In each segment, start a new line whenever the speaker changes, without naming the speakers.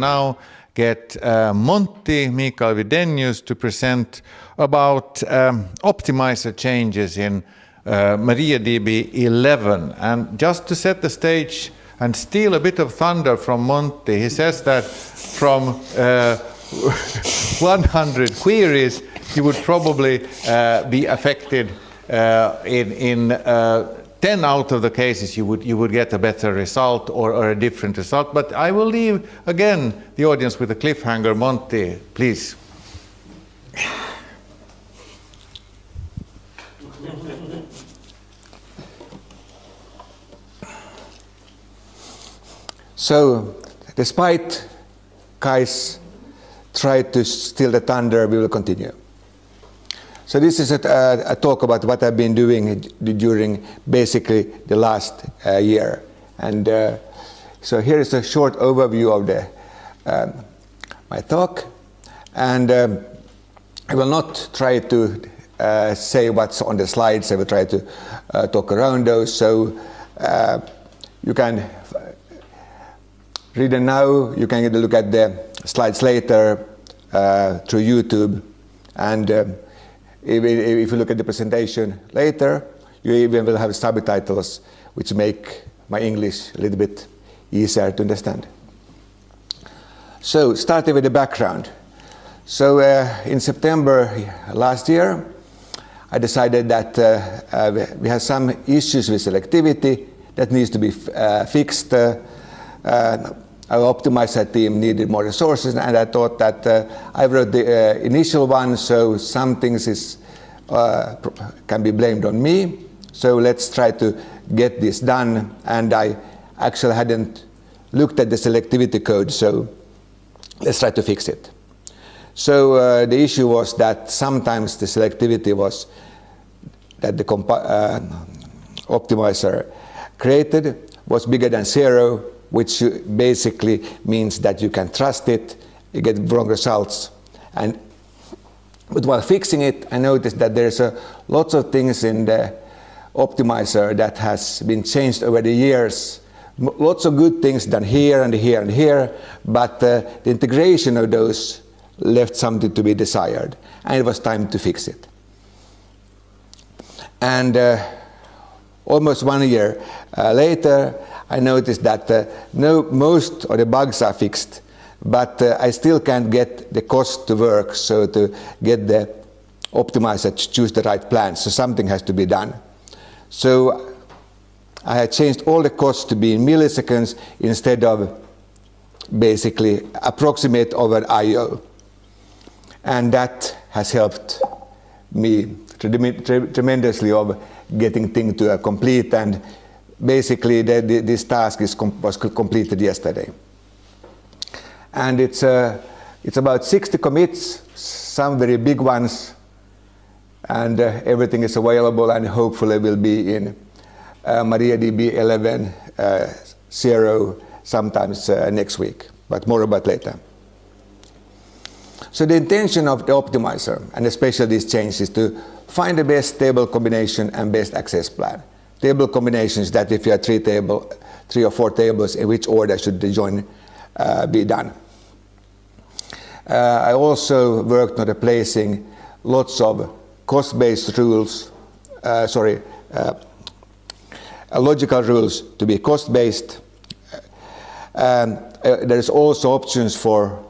now get uh, Monty Mikael Widenius to present about um, optimizer changes in uh, MariaDB 11. And just to set the stage and steal a bit of thunder from Monty, he says that from uh, 100 queries, you would probably uh, be affected uh, in, in uh, 10 out of the cases you would, you would get a better result or, or, a different result. But I will leave again the audience with a cliffhanger. Monty, please.
So, despite Kaj's try to steal the thunder, we will continue. So this is a, a, talk about what I've been doing during basically the last uh, year. And uh, so here is a short overview of the, um, my talk. And um, I will not try to uh, say what's on the slides. I will try to uh, talk around those. So uh, you can read them now. You can get a look at the slides later uh, through YouTube. And um, if, you look at the presentation later, you even will have subtitles which make my English a little bit easier to understand. So starting with the background. So uh, in September last year, I decided that uh, uh, we have some issues with selectivity that needs to be uh, fixed. Uh, our optimizer team needed more resources, and I thought that uh, I wrote the uh, initial one, so some things is, uh, can be blamed on me. So let's try to get this done. And I actually hadn't looked at the selectivity code, so let's try to fix it. So uh, the issue was that sometimes the selectivity was that the uh, optimizer created was bigger than zero which basically means that you can trust it, you get wrong results. And, but while fixing it, I noticed that there's a, lots of things in the optimizer that has been changed over the years. Lots of good things done here and here and here, but uh, the integration of those left something to be desired, and it was time to fix it. And uh, almost one year uh, later, I noticed that uh, no, most of the bugs are fixed, but uh, I still can't get the cost to work, so to get the optimizer to choose the right plan, so something has to be done. So I had changed all the costs to be in milliseconds instead of basically approximate over I.O. And that has helped me tremendously of getting things to a complete and basically the, the, this task is com was completed yesterday. And it's, uh, it's about 60 commits, some very big ones, and uh, everything is available and hopefully will be in uh, MariaDB 11 uh, 0 sometimes uh, next week, but more about later. So the intention of the optimizer, and especially these changes, is to find the best table combination and best access plan table combinations that if you have three table, three or four tables, in which order should the join uh, be done. Uh, I also worked on replacing lots of cost-based rules, uh, sorry, uh, logical rules to be cost-based. Um, uh, there's also options for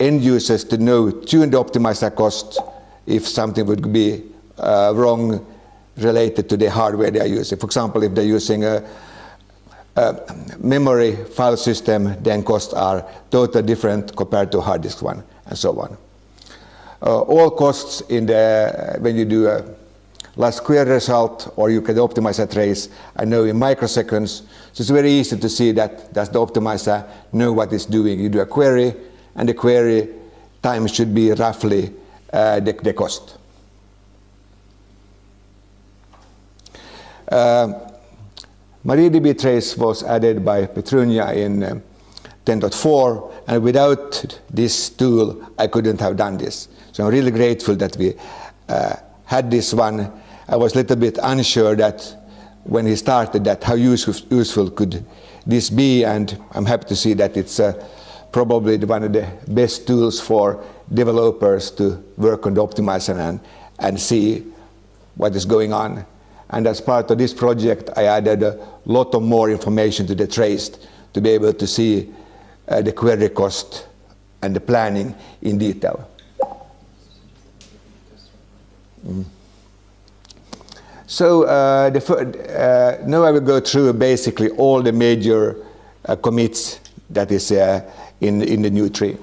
end users to know, tune the optimizer cost if something would be uh, wrong related to the hardware they are using. For example, if they're using a, a memory file system, then costs are totally different compared to a hard disk one, and so on. Uh, all costs in the, when you do a last query result, or you can optimize a trace, I know in microseconds. So it's very easy to see that does the optimizer know what it's doing. You do a query, and the query time should be roughly uh, the, the cost. MariaDB trace was added by Petrunia in uh, 10.4 and without this tool I couldn't have done this. So I'm really grateful that we uh, had this one. I was a little bit unsure that when he started that how useful, useful could this be and I'm happy to see that it's uh, probably one of the best tools for developers to work on the optimizer and, and see what is going on. And as part of this project, I added a lot of more information to the trace to be able to see uh, the query cost and the planning in detail. Mm. So uh, the, uh, now I will go through basically all the major uh, commits that is uh, in, in the new tree.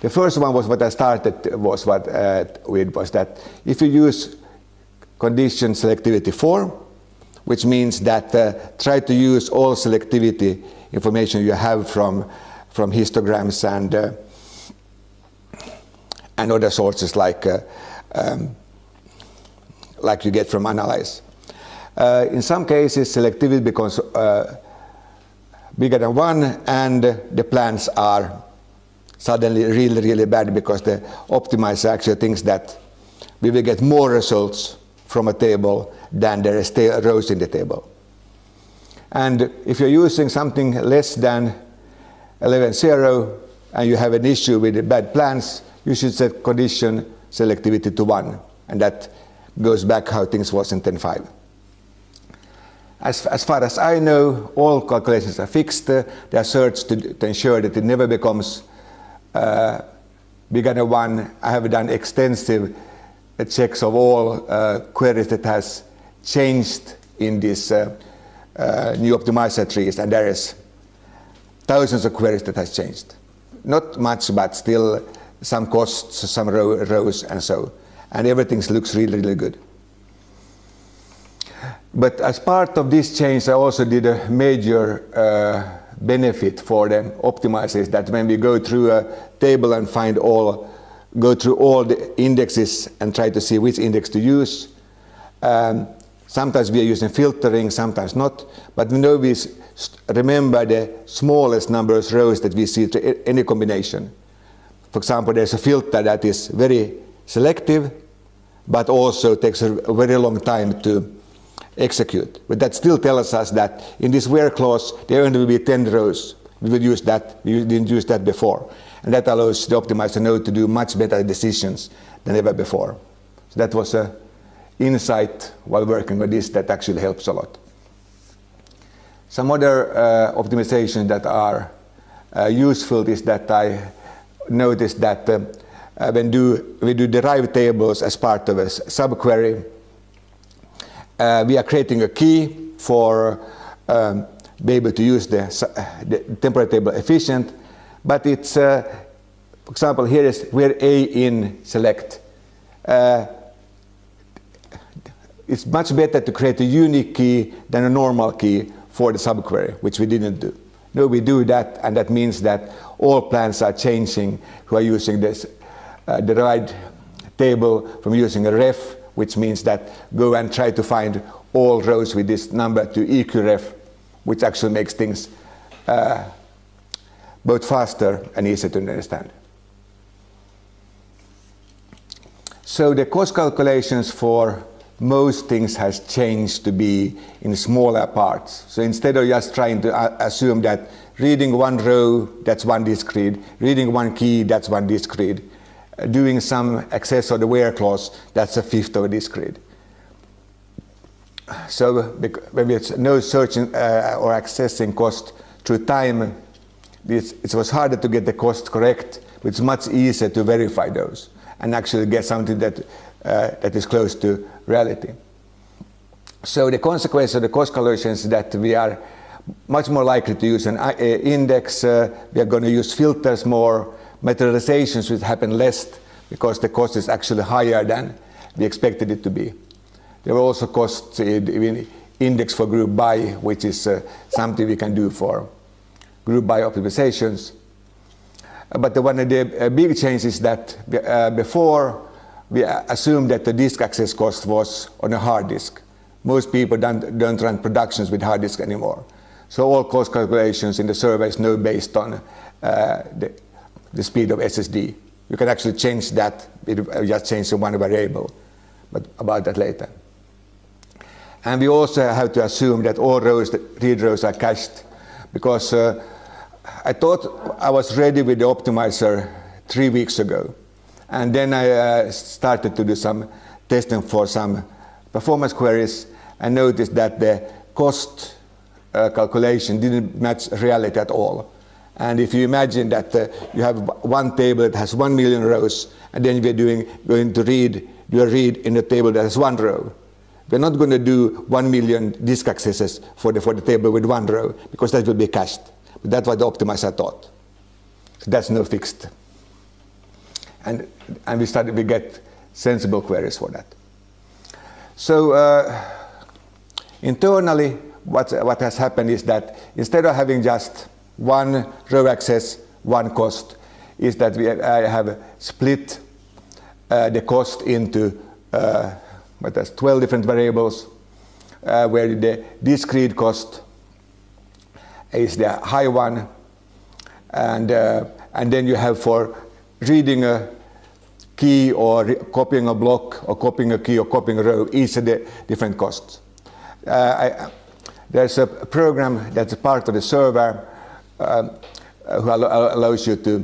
The first one was what I started was what uh, with was that if you use condition selectivity 4, which means that uh, try to use all selectivity information you have from, from histograms and, uh, and other sources like, uh, um, like you get from analyze. Uh, in some cases, selectivity becomes uh, bigger than 1 and the plans are suddenly really, really bad because the optimizer actually thinks that we will get more results from a table than there is rows in the table. And if you're using something less than 11.0 and you have an issue with bad plans, you should set condition selectivity to 1. And that goes back how things was in 10.5. As, as far as I know, all calculations are fixed. They are searched to, to ensure that it never becomes uh, bigger than 1. I have done extensive checks of all uh, queries that has changed in this uh, uh, new optimizer trees and there is thousands of queries that has changed. Not much but still some costs, some row, rows and so and everything looks really really good. But as part of this change I also did a major uh, benefit for the optimizers that when we go through a table and find all go through all the indexes and try to see which index to use. Um, sometimes we are using filtering, sometimes not, but we know we remember the smallest number of rows that we see to any combination. For example, there's a filter that is very selective, but also takes a very long time to execute. But that still tells us that in this where clause, there only will be 10 rows. We will use that, we didn't use that before. And that allows the optimizer node to do much better decisions than ever before. So that was an insight while working on this that actually helps a lot. Some other uh, optimizations that are uh, useful is that I noticed that uh, uh when do, we do derived tables as part of a subquery, uh, we are creating a key for um, be able to use the, the temporary table efficient but it's, uh, for example, here is where A in select. Uh, it's much better to create a unique key than a normal key for the subquery, which we didn't do. No, we do that, and that means that all plans are changing who are using this uh, derived table from using a ref, which means that go and try to find all rows with this number to eqref, which actually makes things uh, both faster and easier to understand. So the cost calculations for most things has changed to be in smaller parts. So instead of just trying to uh, assume that reading one row, that's one disk read, reading one key, that's one disk read, uh, doing some access or the where clause, that's a fifth of a disk read. So when it's no searching uh, or accessing cost through time, it was harder to get the cost correct, but it's much easier to verify those and actually get something that, uh, that is close to reality. So the consequence of the cost calculations is that we are much more likely to use an uh, index, uh, we are going to use filters more, materializations will happen less because the cost is actually higher than we expected it to be. There were also costs in index for group by, which is uh, something we can do for group by optimizations. Uh, but the one of the uh, big change is that uh, before we assumed that the disk access cost was on a hard disk. Most people don't, don't run productions with hard disk anymore. So all cost calculations in the survey is now based on uh, the, the, speed of SSD. You can actually change that, it just change one variable, but about that later. And we also have to assume that all rows, read rows are cached because uh, I thought I was ready with the optimizer three weeks ago. And then I uh, started to do some testing for some performance queries and noticed that the cost uh, calculation didn't match reality at all. And if you imagine that uh, you have one table that has one million rows, and then we're doing, going to read, do a read in a table that has one row. We're not going to do one million disk accesses for the, for the table with one row, because that will be cached. But that's what the optimizer thought. So that's no fixed. And, and we started, we get sensible queries for that. So uh, internally, what, what has happened is that instead of having just one row access, one cost, is that we I have split uh, the cost into uh, what 12 different variables, uh, where the disk read cost is the high one, and uh, and then you have for reading a key or copying a block or copying a key or copying a row, each of the different costs. Uh, I, there's a program that's a part of the server um, who allows you to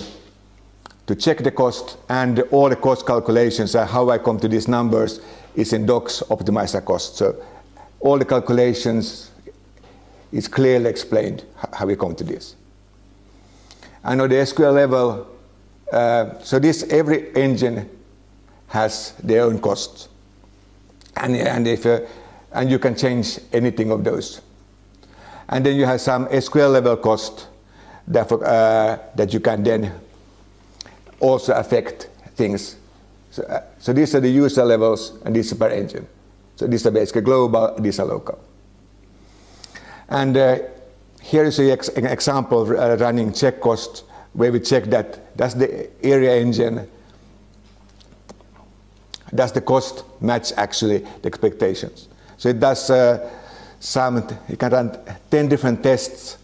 to check the cost and all the cost calculations and how I come to these numbers is in docs optimizer cost. So all the calculations is clearly explained how we come to this. And on the SQL level, uh, so this every engine has their own costs, and and if uh, and you can change anything of those, and then you have some SQL level cost that uh, that you can then also affect things. So, uh, so these are the user levels, and these are per engine. So these are basically global, these are local. And uh, here is ex an example uh, running check cost where we check that does the Aria engine, does the cost match actually the expectations. So it does uh, some, you can run 10 different tests,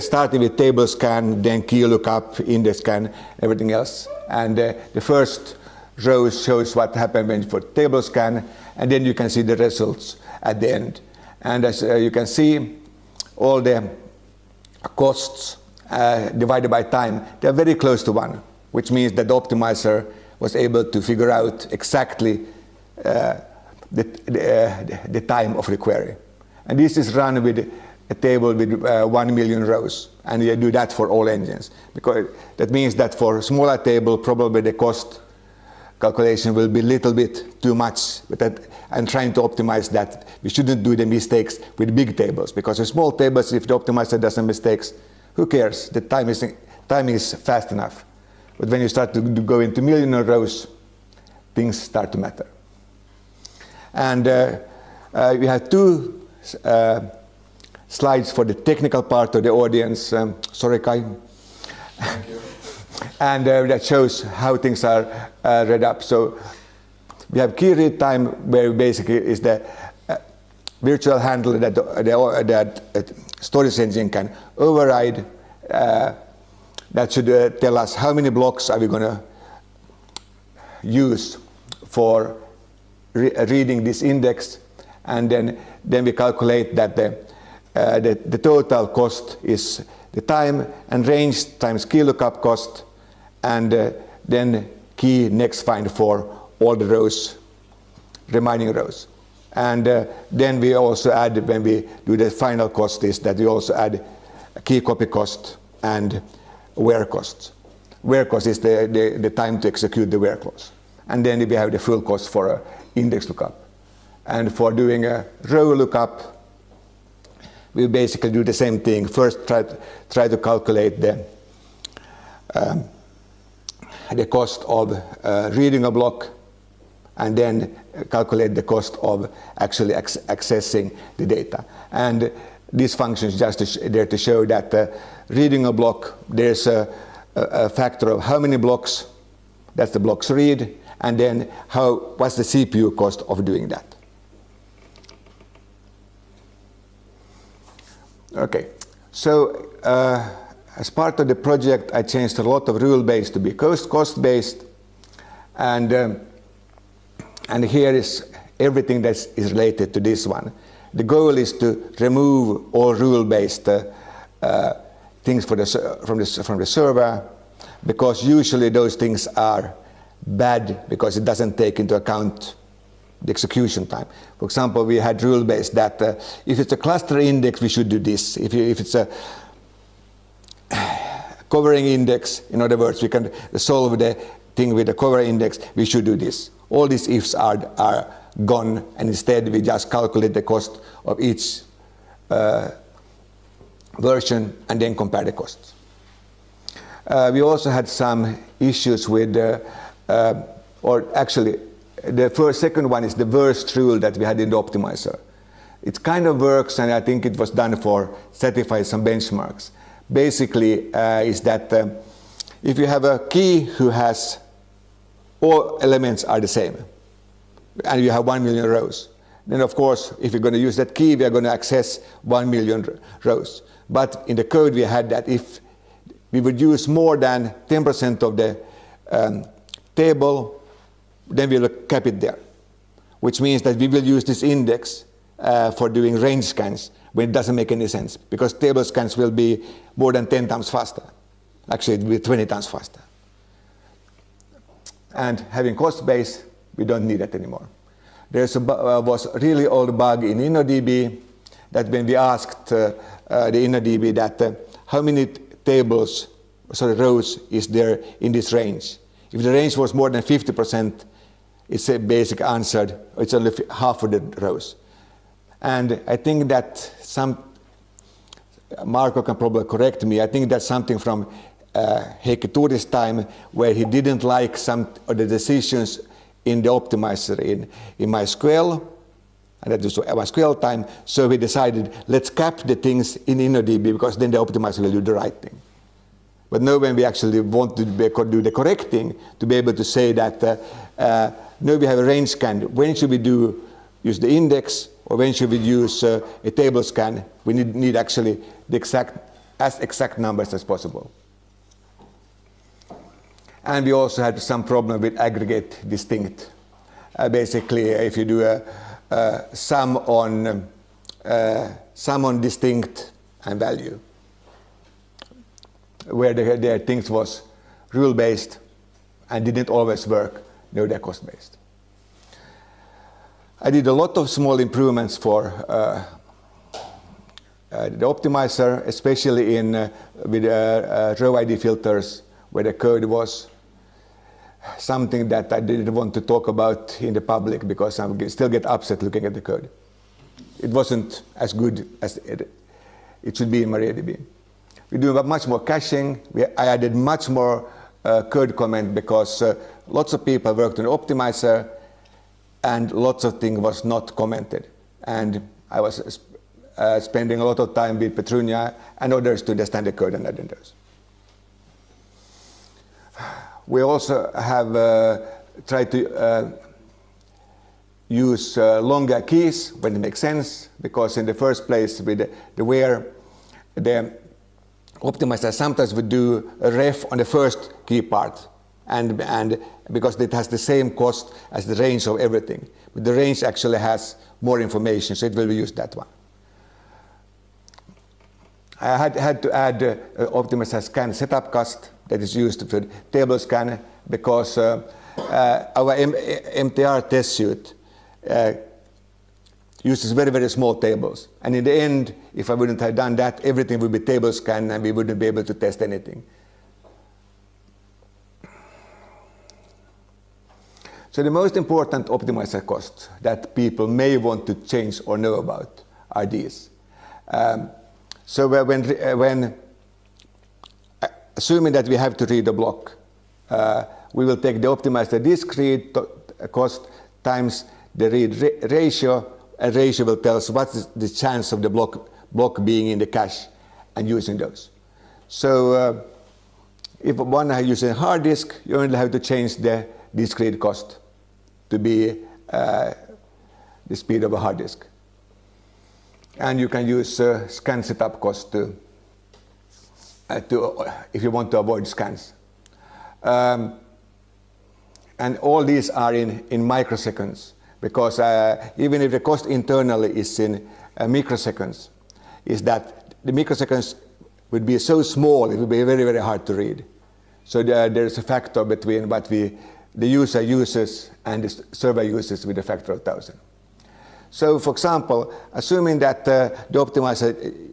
starting with table scan, then key lookup, index scan, everything else. And uh, the first row shows what happened when for table scan, and then you can see the results at the end. And as uh, you can see, all the costs uh, divided by time, they're very close to one, which means that the optimizer was able to figure out exactly uh, the, the, uh, the, time of the query. And this is run with a table with uh, one million rows, and you do that for all engines. Because that means that for a smaller table, probably the cost calculation will be a little bit too much, but that I'm trying to optimize that. We shouldn't do the mistakes with big tables, because with small tables, if the optimizer does some mistakes, who cares? The time is, time is fast enough. But when you start to, go into million rows, things start to matter. And uh, uh, we have two uh, slides for the technical part of the audience. Um, sorry, Kaj. And uh, that shows how things are uh, read up. So we have key read time, where basically is the uh, virtual handler that, the, that storage engine can override. Uh, that should uh, tell us how many blocks are we going to use for re reading this index, and then then we calculate that the, uh, the the total cost is the time and range times key lookup cost, and uh, then key next find for all the rows, remaining rows. And uh, then we also add, when we do the final cost, is that we also add key copy cost and where cost. Where cost is the, the, the time to execute the where clause. And then we have the full cost for an index lookup. And for doing a row lookup, we basically do the same thing. First, try to, try to calculate the, um, the cost of uh, reading a block and then calculate the cost of actually accessing the data. And this function is just there to show that uh, reading a block, there's a, a, factor of how many blocks, that's the blocks read, and then how, what's the CPU cost of doing that. Okay, so uh, as part of the project, I changed a lot of rule-based to be cost-based, and um, and here is everything that is related to this one. The goal is to remove all rule-based uh, uh, things the, from, the, from the server because usually those things are bad because it doesn't take into account the execution time. For example, we had rule based that uh, if it's a cluster index, we should do this. If, you, if it's a covering index, in other words, we can solve the thing with the cover index, we should do this. All these ifs are, are gone, and instead we just calculate the cost of each uh, version and then compare the costs. Uh, we also had some issues with, uh, uh, or actually, the first, second one is the worst rule that we had in the optimizer. It kind of works, and I think it was done for satisfy some benchmarks. Basically, uh, is that uh, if you have a key who has all elements are the same, and you have one million rows, then of course, if you're going to use that key, we are going to access one million rows. But in the code, we had that if we would use more than 10% of the um, table, then we will cap it there, which means that we will use this index uh, for doing range scans when it doesn't make any sense, because table scans will be more than 10 times faster. Actually, it will be 20 times faster. And having cost base, we don't need that anymore. There uh, was a really old bug in InnoDB that when we asked uh, uh, the InnoDB that uh, how many tables, sorry, rows is there in this range. If the range was more than 50%, it's a basic answer, it's only half of the rows. And I think that some, Marko can probably correct me, I think that's something from uh, Heikki Tuuri's time where he didn't like some of the decisions in the optimizer in, in MySQL, and that was MySQL time, so we decided let's cap the things in InnoDB because then the optimizer will do the right thing. But now when we actually want to do the correct thing, to be able to say that uh, uh, now we have a range scan, when should we do use the index should we use uh, a table scan, we need, need actually the exact, as exact numbers as possible. And we also had some problem with aggregate distinct. Uh, basically, if you do a, a sum on uh, sum on distinct and value, where the, the things was rule based and didn't always work, no, they're cost based. I did a lot of small improvements for uh, uh, the optimizer, especially in uh, with uh, uh, row ID filters, where the code was something that I didn't want to talk about in the public because I still get upset looking at the code. It wasn't as good as it, it should be in MariaDB. We do much more caching. We, I added much more uh, code comment because lots of people worked on optimizer and lots of things was not commented. And I was uh, spending a lot of time with Petrunia and others to understand the code and editors. We also have uh, tried to uh, use uh, longer keys when it makes sense, because in the first place with the, the where the optimizer sometimes would do a ref on the first key part and, and because it has the same cost as the range of everything. But the range actually has more information, so it will use that one. I had, had to add uh, scan setup cost that is used for table scan because uh, uh, our M MTR test suite uh, uses very, very small tables. And in the end, if I wouldn't have done that, everything would be table scan and we wouldn't be able to test anything. So the most important optimizer costs that people may want to change or know about are these. Um, so when, when assuming that we have to read a block, uh, we will take the optimizer disk read cost times the read ra ratio, and ratio will tell us what is the chance of the block, block being in the cache and using those. So uh, if one is using hard disk, you only have to change the disk read cost to be uh, the speed of a hard disk. And you can use uh, scan setup cost to, uh, to, if you want to avoid scans. Um, and all these are in, in microseconds because uh, even if the cost internally is in uh, microseconds, is that the microseconds would be so small, it would be very, very hard to read. So there, there's a factor between what we, the user uses and the server uses with a factor of 1,000. So for example, assuming that uh, the optimizer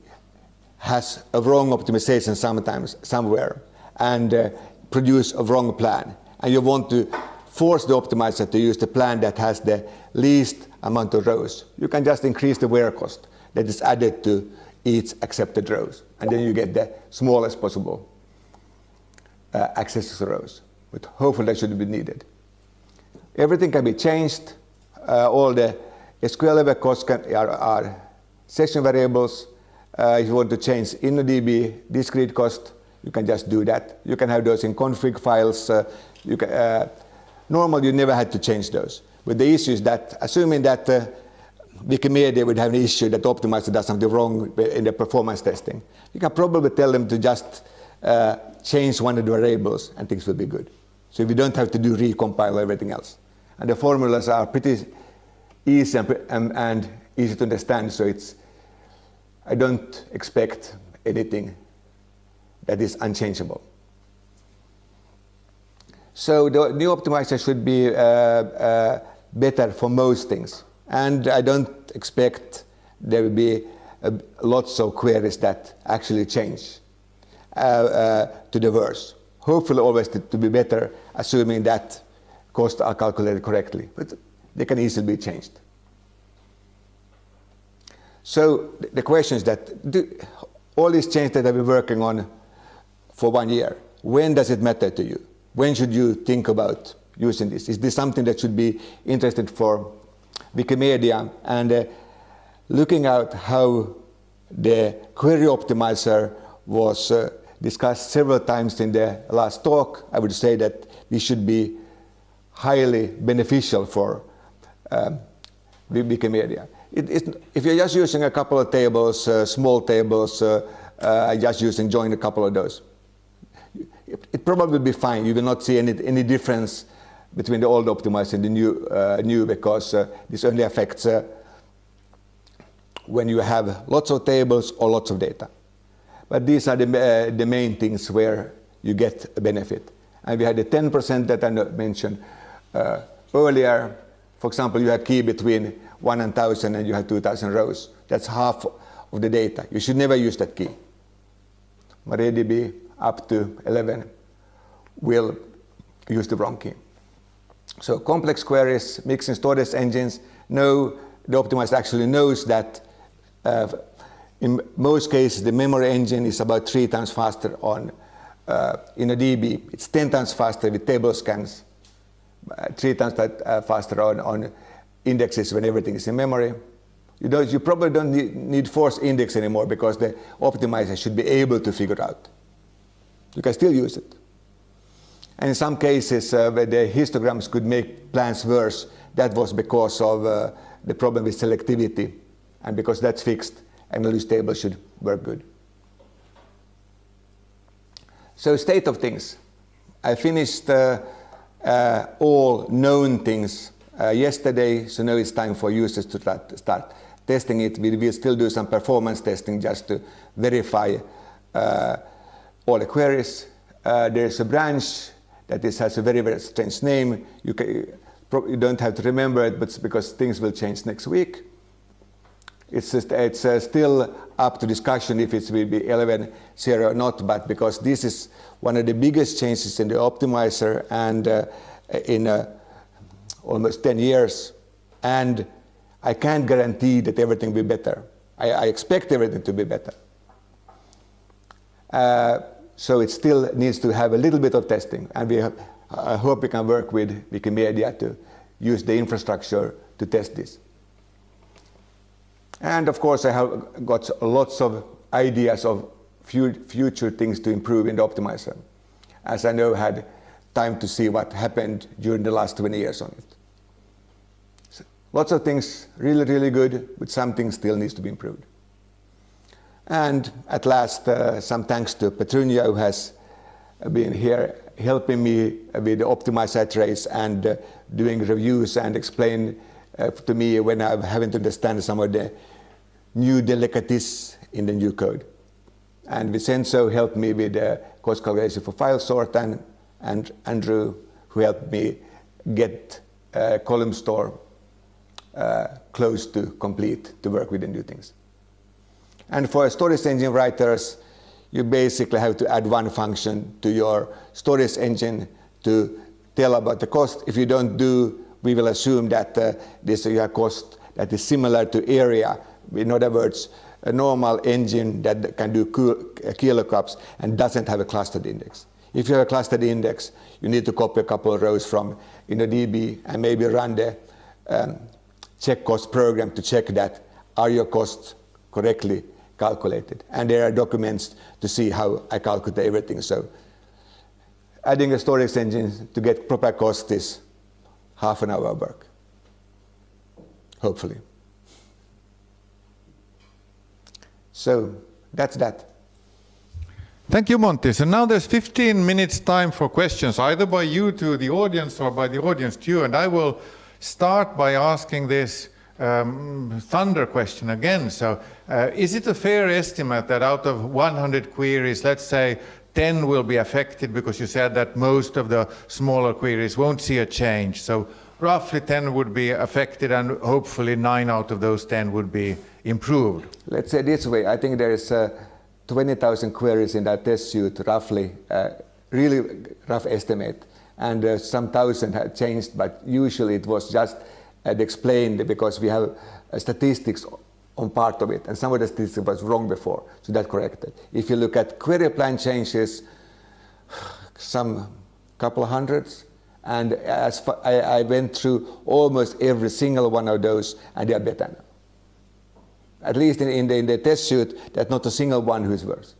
has a wrong optimization sometimes, somewhere, and uh, produce a wrong plan, and you want to force the optimizer to use the plan that has the least amount of rows, you can just increase the where cost that is added to each accepted rows, and then you get the smallest possible uh, access to rows. But hopefully that shouldn't be needed. Everything can be changed. Uh, all the SQL level costs can, are, are, session variables. Uh, if you want to change InnoDB disk read cost, you can just do that. You can have those in config files. Uh, you can, uh, normally, you never had to change those. But the issue is that, assuming that uh, Wikimedia would have an issue that optimizer does something wrong in the performance testing, you can probably tell them to just uh, change one of the variables and things will be good. So we don't have to do recompile everything else. And the formulas are pretty easy and, and, and easy to understand, so it's, I don't expect anything that is unchangeable. So the new optimizer should be uh, uh, better for most things. And I don't expect there will be uh, lots of queries that actually change uh, uh, to the worse. Hopefully always to, to, be better, assuming that costs are calculated correctly. But they can easily be changed. So the question is that do, all these changes that I've been working on for one year, when does it matter to you? When should you think about using this? Is this something that should be interested for Wikimedia? And uh, looking at how the query optimizer was uh, discussed several times in the last talk, I would say that this should be highly beneficial for um, Wikimedia. It, if you're just using a couple of tables, uh, small tables, uh, uh, just using join a couple of those, it, it, probably will be fine. You will not see any, any difference between the old optimizer and the new, uh, new because uh, this only affects uh, when you have lots of tables or lots of data. But these are the, the main things where you get a benefit. And we had the 10% that I mentioned uh, earlier. For example, you had key between 1 and 1000 and you have 2000 rows. That's half of the data. You should never use that key. MariaDB up to 11 will use the wrong key. So complex queries, mixing storage engines, know the optimizer actually knows that uh, in most cases, the memory engine is about three times faster on uh, DB, It's 10 times faster with table scans, uh, three times that, uh, faster on, on indexes when everything is in memory. You, don't, you probably don't need, need force index anymore because the optimizer should be able to figure out. You can still use it. And in some cases uh, where the histograms could make plans worse, that was because of uh, the problem with selectivity. And because that's fixed, MLU's table should work good. So state of things. I finished uh, uh, all known things uh, yesterday, so now it's time for users to start, testing it. We will still do some performance testing just to verify uh, all the queries. Uh, there's a branch that is, has a very, very strange name. You, can, you don't have to remember it, but because things will change next week. It's, just, it's uh, still up to discussion if it will be 11.0 or not, but because this is one of the biggest changes in the optimizer and uh, in uh, almost 10 years, and I can't guarantee that everything will be better. I, I expect everything to be better. Uh, so it still needs to have a little bit of testing, and we have, I hope we can work with Wikimedia to use the infrastructure to test this. And of course, I have got lots of ideas of future things to improve in the optimizer, as I know had time to see what happened during the last 20 years on it. So lots of things really, really good, but some things still needs to be improved. And at last, uh, some thanks to Petrunia, who has been here helping me with the optimizer trace and uh, doing reviews and explain uh, to me when I'm having to understand some of the new delicacies in the new code. And Vincenzo helped me with the cost calculation for file sort, and, and Andrew, who helped me get uh, column store uh, close to complete to work with the new things. And for storage engine writers, you basically have to add one function to your storage engine to tell about the cost. If you don't do, we will assume that uh, this is a cost that is similar to Aria. In other words, a normal engine that can do uh, key lookups and doesn't have a clustered index. If you have a clustered index, you need to copy a couple of rows from in the DB and maybe run the um, check cost program to check that are your costs correctly calculated. And there are documents to see how I calculate everything. So adding a storage engine to get proper cost is half an hour work, hopefully. So that's that.
Thank you, Monty. So now there's 15 minutes time for questions, either by you to the audience or by the audience to you. And I will start by asking this um, thunder question again. So uh, is it a fair estimate that out of 100 queries, let's say 10 will be affected because you said that most of the smaller queries won't see a change. So roughly 10 would be affected and hopefully 9 out of those 10 would be improved.
Let's say this way, I think there is uh, 20,000 queries in that test suite, roughly, uh, really rough estimate. And uh, some thousand had changed, but usually it was just had explained because we have uh, statistics on part of it, and some of the statistics was wrong before, so that corrected. If you look at query plan changes, some couple of hundreds, and as I, I, went through almost every single one of those, and they are better now. At least in, in, the, in the test suite, there's not a single one who's worse.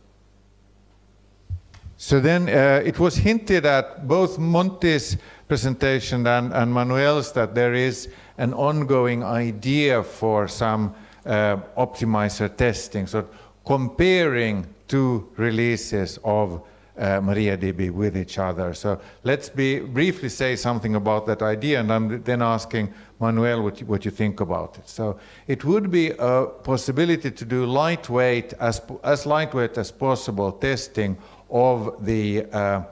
So then uh, it was hinted at both Monty's presentation and, and Manuel's that there is an ongoing idea for some optimizer testing, so comparing two releases of uh, MariaDB with each other. So let's be, briefly say something about that idea and I'm then asking Manuel what you, what you think about it. So it would be a possibility to do lightweight, as, as lightweight as possible testing of the uh,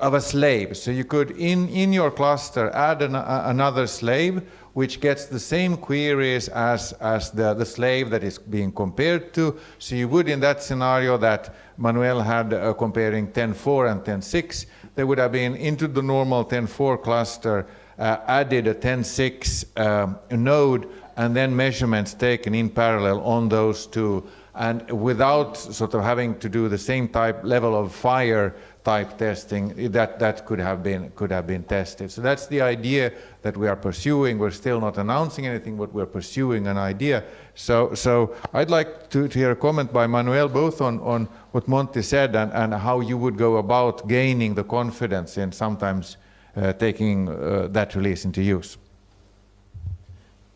of a slave. So you could, in, in your cluster, add an, another slave which gets the same queries as, as the, the slave that is being compared to. So you would, in that scenario that Manuel had uh, comparing 10.4 and 10.6, there would have been into the normal 10.4 cluster uh, added a 10.6 um, node and then measurements taken in parallel on those two and without sort of having to do the same type level of fire type testing that that could have been could have been tested. So that's the idea that we are pursuing. We're still not announcing anything but we're pursuing an idea. So so i'd like to, to hear a comment by manuel both on on what monty said and and how you would go about gaining the confidence in sometimes uh, taking uh, that release into use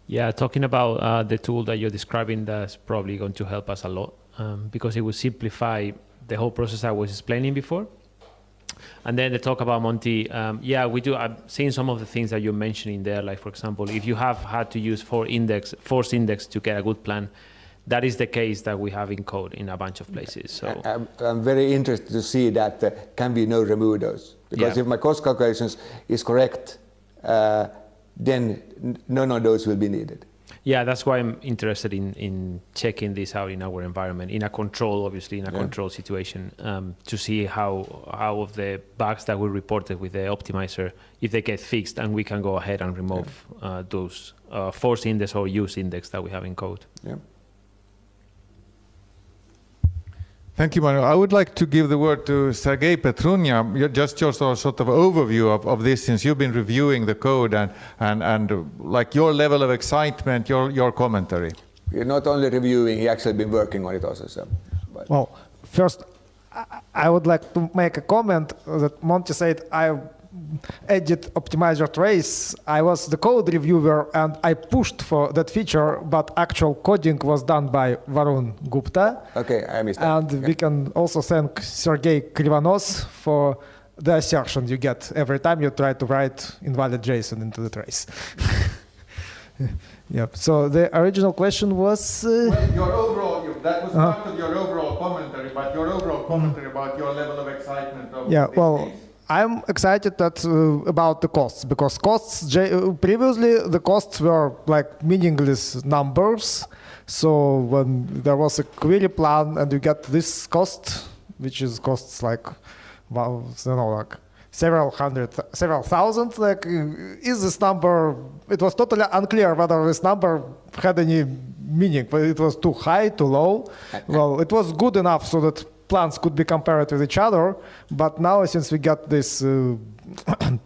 yeah, talking about uh, the tool that you're describing, that's probably going to help us a lot um, because it will simplify the whole process I was explaining before. And then the talk about Monty, um, yeah, we do. I've seen some of the things that you're mentioning there. Like for example, if you have had to use four index, force index to get a good plan, that is the case that we have in code in a bunch of places. So
I'm, I'm very interested to see that uh, can we no remove those because yeah. if my cost calculations is correct. Uh, then none of those will be needed.
Yeah, that's why I'm interested in, in checking this out in our environment, in a control, obviously, in a yeah. control situation, um, to see how how of the bugs that we reported with the optimizer, if they get fixed, and we can go ahead and remove yeah. uh, those uh, force index or use index that we have in code.
Yeah.
Thank you, Manuel. I would like to give the word to Sergei Petrunia, just your sort of overview of, of this, since you've been reviewing the code and, and, and like your level of excitement, your, your commentary.
You're not only reviewing, he actually been working on it also. So,
but. Well, first, I would like to make a comment that Monty said I edit optimizer trace, I was the code reviewer and I pushed for that feature, but actual coding was done by Varun Gupta.
Okay, I missed that.
And we can also thank Sergey Krivonos for the assertion you get every time you try to write invalid JSON into the trace. yep. So the original question was.
Uh, well, your overall, that was part of your overall commentary, but your overall commentary about your level of excitement of
Yeah, well,
case.
I'm excited that uh, about the costs because costs uh, previously the costs were like meaningless numbers. So when there was a query plan and you get this cost, which is costs like, well, you know, like several hundred, several thousand, like uh, is this number? It was totally unclear whether this number had any meaning. But it was too high, too low. Well, it was good enough so that plans could be compared with each other. But now, since we got this. Uh,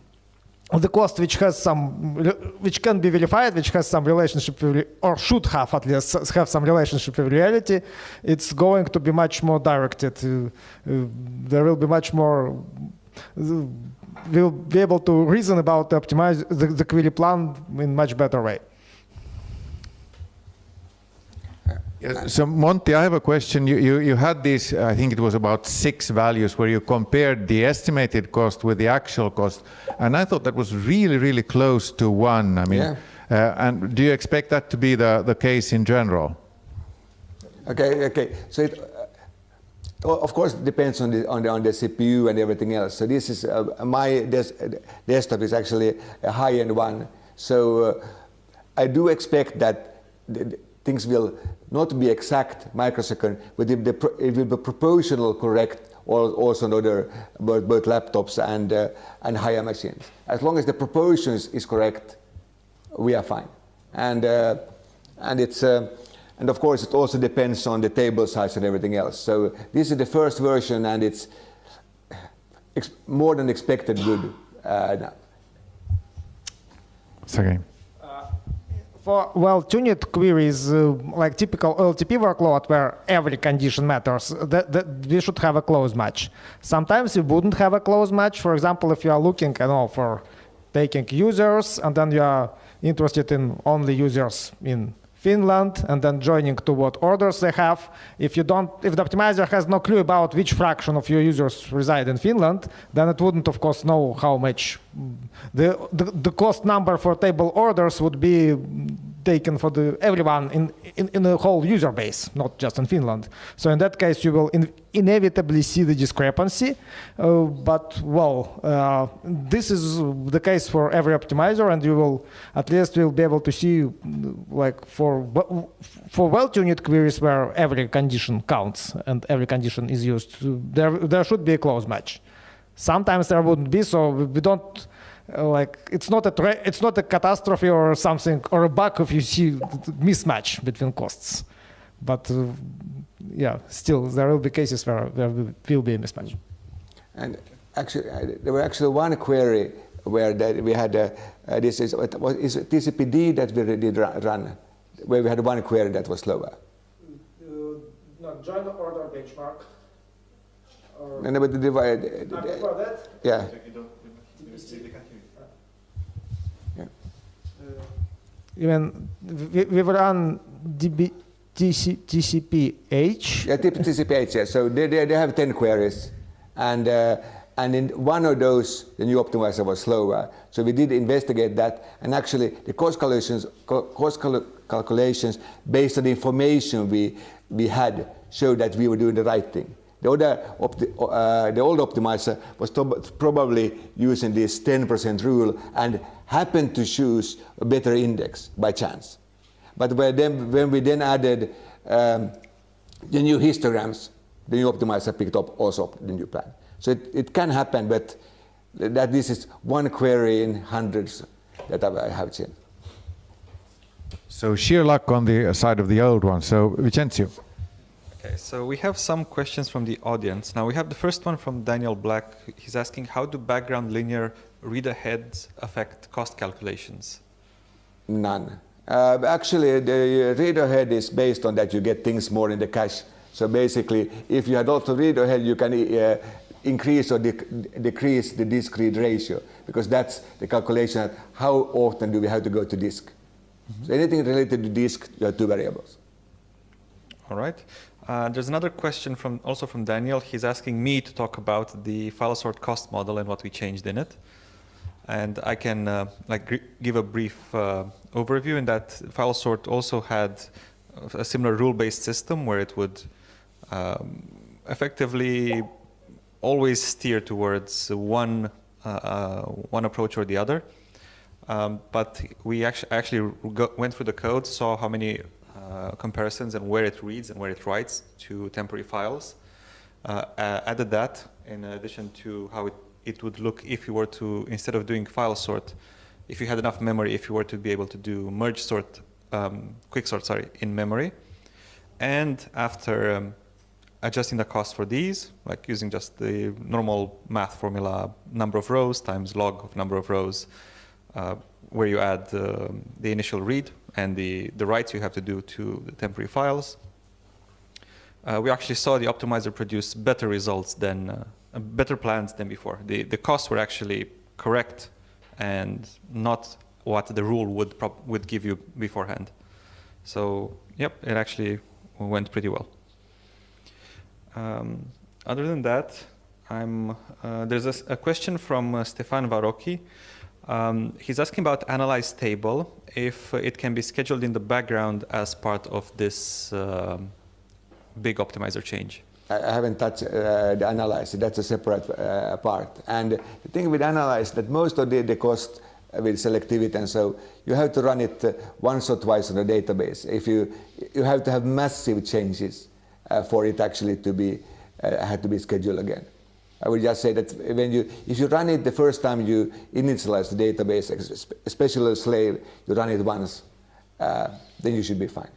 the cost which has some which can be verified which has some relationship with, or should have at least have some relationship with reality it's going to be much more directed uh, uh, there will be much more uh, we'll be able to reason about the optimize the, the query plan in much better way
Yes, So Monty, I have a question. You, you, you had these, I think it was about six values where you compared the estimated cost with the actual cost. And I thought that was really, really close to one. I mean,
Yeah.
uh, and do you expect that to be the, the case in general?
Okay, okay. So it, uh, of course, it depends on the, on the on the CPU and everything else. So this is uh, my des- desktop is actually a high-end one. So uh, I do expect that the things will not be exact microsecond, but the, it will be proportional correct. Also, on other both, both laptops and uh, and higher machines. As long as the proportions is correct, we are fine. And, uh, and, it's, uh, and of course, it also depends on the table size and everything else. So this is the first version, and it's more than expected good uh, now.
Sergey.
For well-tuned queries, uh, like typical LTP workload, where every condition matters, that, that we should have a close match. Sometimes you wouldn't have a close match. For example, if you are looking, I know, for taking users, and then you are interested in only users in Finland, and then joining to what orders they have. If you don't, if the optimizer has no clue about which fraction of your users reside in Finland, then it wouldn't, of course, know how much the the, the cost number for table orders would be taken for the everyone in, in in the whole user base, not just in Finland. So in that case, you will in, inevitably see the discrepancy. Uh, but well, uh, this is the case for every optimizer, and you will at least will be able to see, like for for well-tuned queries where every condition counts and every condition is used. There there should be a close match. Sometimes there wouldn't be, so we don't uh, like it's not a tra- it's not a catastrophe or something or a bug if you see mismatch between costs. But uh, yeah, still there will be cases where there will will be a mismatch.
And actually, uh, there were actually one query where that we had uh, uh, this is what what is it TCPD that we did run, where we had one query that was slower.
No, join order benchmark.
And but the, the,
that,
yeah.
even we, we run DB, TC, TCPH.
Yeah, tip- TCPH, yeah. So they, they, they have 10 queries. And, uh, and in one of those, the new optimizer was slower. So we did investigate that. And actually, the cost calculations, cost cal- calculations based on the information we, we had showed that we were doing the right thing. The, other uh, the old optimizer was probably using this 10% rule and happened to choose a better index by chance. But when, then, when we then added um, the new histograms, the new optimizer picked up also the new plan. So it, it can happen, but that this is one query in hundreds that I have seen.
So sheer luck on the side of the old one. So Vincenzo.
Okay, so we have some questions from the audience. Now we have the first one from Daniel Black. He's asking how do background linear read aheads affect cost calculations?
None. Uh, actually, the read ahead is based on that you get things more in the cache. So basically, if you had also read ahead, you can uh, increase or dec- decrease the disk read ratio because that's the calculation of how often do we have to go to disk. So anything related to disk, you have two variables.
All right. Uh, there's another question from also from Daniel. He's asking me to talk about the file sort cost model and what we changed in it. And I can uh, like give a brief uh, overview in that file sort also had a similar rule-based system where it would um, effectively always steer towards one uh, uh, one approach or the other. Um, but we actually actually went through the code, saw how many comparisons and where it reads and where it writes to temporary files. Uh, added that in addition to how it, it would look if you were to, instead of doing file sort, if you had enough memory, if you were to be able to do merge sort, um, quick sort, sorry, in memory. And after um, adjusting the cost for these, like using just the normal math formula, number of rows times log of number of rows, uh, where you add uh, the initial read and the, the writes you have to do to the temporary files. Uh, we actually saw the optimizer produce better results than, uh, better plans than before. The, the costs were actually correct and not what the rule would, would give you beforehand. So, yep, it actually went pretty well. Um, other than that, I'm, uh, there's a, a, question from uh, Stefan Varocki. Um, he's asking about analyze table, if it can be scheduled in the background as part of this uh, big optimizer change.
I haven't touched uh, the analyze, that's a separate uh, part. And the thing with analyze that most of the, the cost with selectivity and so you have to run it uh, once or twice on a database. If you, you have to have massive changes uh, for it actually to be, uh, had to be scheduled again. I would just say that when you, if you run it the first time you initialize the database, especially slave, you run it once, uh, then you should be fine.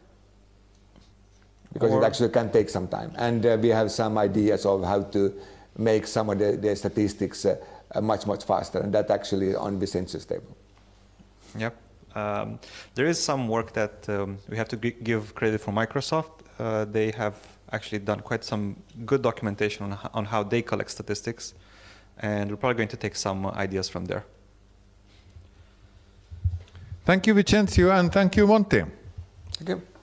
Because or it actually can take some time. And uh, we have some ideas of how to make some of the, the statistics uh, much, much faster, and that actually on Vicențiu's table.
Yep. Um, there is some work that um, we have to give credit for Microsoft. Uh, they have actually done quite some good documentation on, on how they collect statistics. And we're probably going to take some ideas from there.
Thank you, Vicențiu, and thank you, Monty.
Thank you.